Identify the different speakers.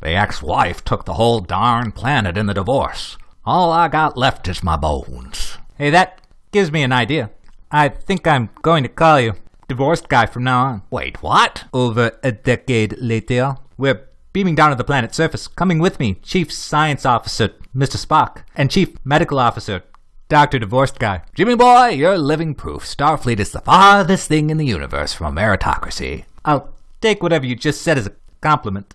Speaker 1: The ex-wife took the whole darn planet in the divorce. All I got left is my bones.
Speaker 2: Hey, that gives me an idea. I think I'm going to call you divorced guy from now on.
Speaker 1: Wait, what?
Speaker 2: Over a decade later, we're beaming down to the planet's surface. Coming with me, Chief Science Officer Mr. Spock and Chief Medical Officer Dr. Divorced Guy.
Speaker 1: Jimmy boy, you're living proof. Starfleet is the farthest thing in the universe from a meritocracy.
Speaker 2: I'll take whatever you just said as a compliment.